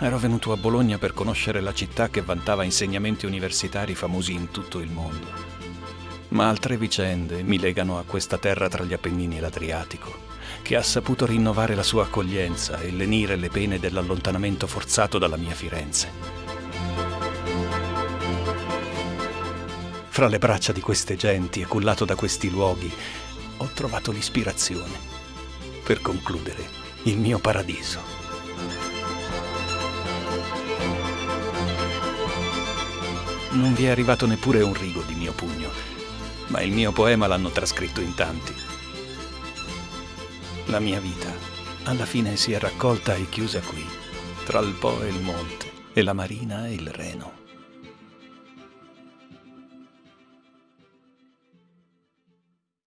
Ero venuto a Bologna per conoscere la città che vantava insegnamenti universitari famosi in tutto il mondo. Ma altre vicende mi legano a questa terra tra gli Appennini e l'Adriatico, che ha saputo rinnovare la sua accoglienza e lenire le pene dell'allontanamento forzato dalla mia Firenze. Fra le braccia di queste genti e cullato da questi luoghi, ho trovato l'ispirazione per concludere il mio paradiso. Non vi è arrivato neppure un rigo di mio pugno, ma il mio poema l'hanno trascritto in tanti. La mia vita alla fine si è raccolta e chiusa qui, tra il Po e il Monte, e la Marina e il Reno.